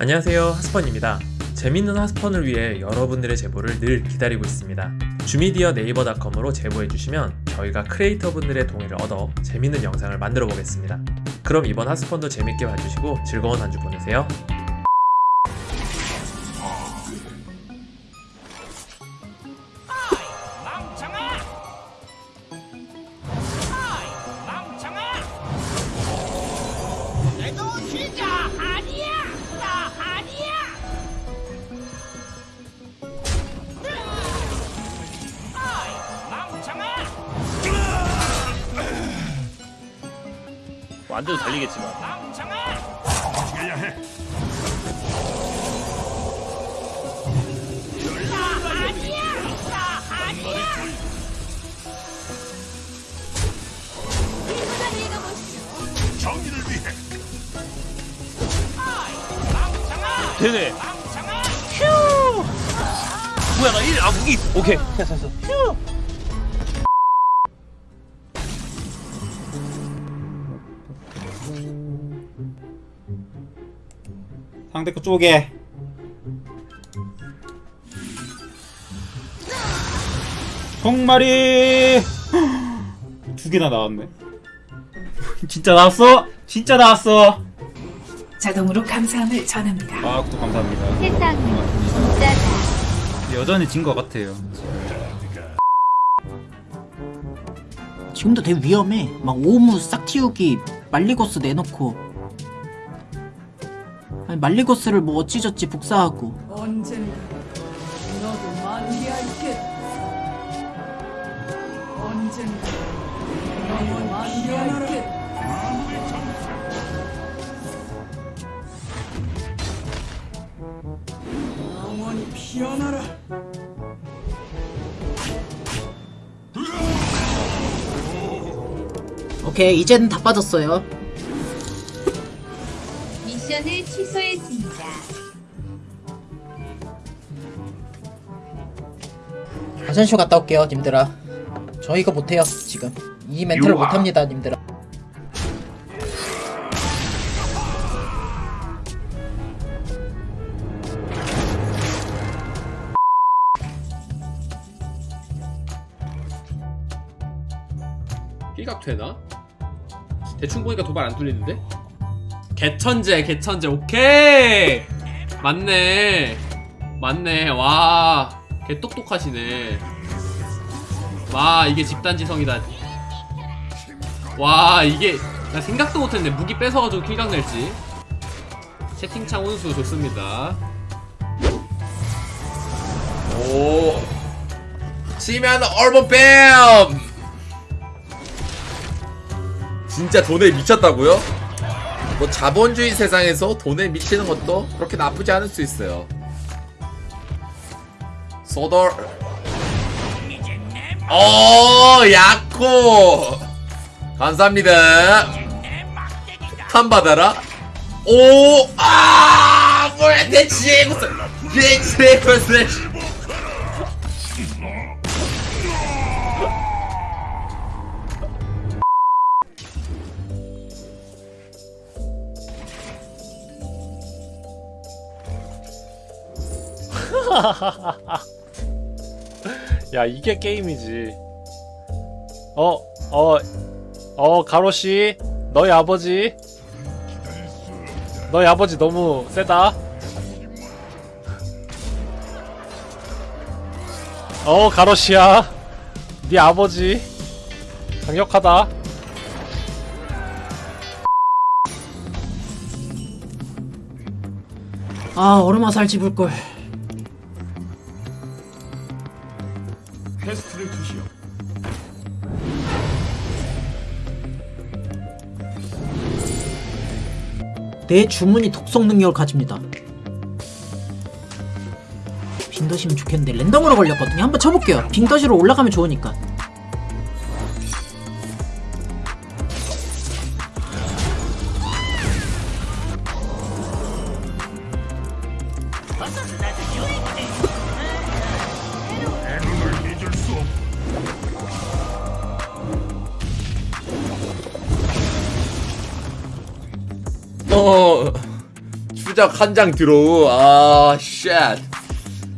안녕하세요 하스펀입니다. 재밌는 하스펀을 위해 여러분들의 제보를 늘 기다리고 있습니다. 주미디어 네이버닷컴으로 제보해주시면 저희가 크리에이터분들의 동의를 얻어 재밌는 영상을 만들어 보겠습니다. 그럼 이번 하스펀도 재밌게 봐주시고 즐거운 한 주 보내세요 안 돼도 달리겠지만 아니야! 멍청아! 되네 멍청아! 뭐야 나 1, 아 무기 오케이 됐어 됐어 휴 상대 거 쪼개 정말이 두 개나 나왔네 진짜 나왔어? 진짜 나왔어 자동으로 감사함을 전합니다. 아 구독 감사합니다 세상은 진짜다. 여전히 진 것 같아요 지금도 되게 위험해. 막 오무 싹 틔우기 말리고스 내놓고 아니 말리고스를 뭐 어찌저찌 복사하고 언젠가 너도 만개할게. 언젠가 너도 만개할게. 영원히 피어나라. 오케이 이제는 다 빠졌어요. 미션을 취소했습니다. 화장실 갔다 올게요 님들아. 저 이거 못해요 지금. 이 멘트를 못합니다 님들아. 힐각 되나? 대충 보니까 도발 안 뚫리는데? 개천재 개천재 오케이. 맞네. 맞네. 와 개똑똑하시네. 와 이게 집단지성이다. 와 이게 나 생각도 못했네. 무기 뺏어가지고 킬각 낼지. 채팅창 운수 좋습니다. 오. 치면 얼버 뱀 진짜 돈에 미쳤다고요? 뭐 자본주의 세상에서 돈에 미치는 것도 그렇게 나쁘지 않을 수 있어요. 소돌 어 야코 감사합니다. 폭탄 받아라. 오아 뭐야 내 지구스 내 지구스 야 이게 게임이지. 어 어 어 가로씨 너희 아버지. 너희 아버지 너무 세다. 어 가로씨야. 네 아버지. 강력하다. 아 얼음화 살 집을 걸. 내 주문이 독성 능력을 가집니다. 빙덧이면 좋겠는데 랜덤으로 걸렸거든요. 한번 쳐볼게요. 빙덧으로 올라가면 좋으니까. 어 추적 한장 드로우 아 쉣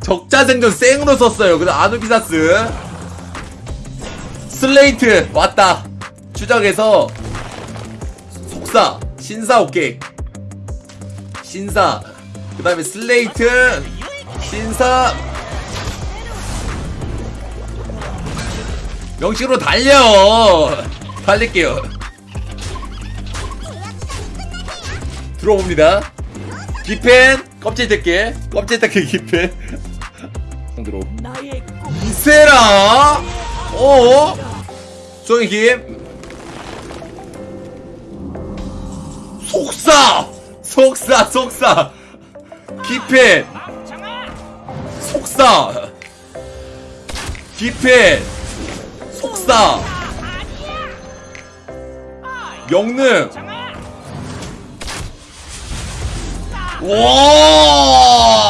적자 생존 생으로 썼어요. 그다음 아누비사스. 슬레이트 왔다. 추적해서 속사 신사 오케이. 신사. 그 다음에 슬레이트 신사. 명식으로 달려. 달릴게요. 들어옵니다 기펜? 껍질 뜯기 껍질 뜯기 기펜. 들어. 이세라? 어? 송이 김? 속사! 속사 속사. 기펜. 속사. 기펜. 속사. 영능 와!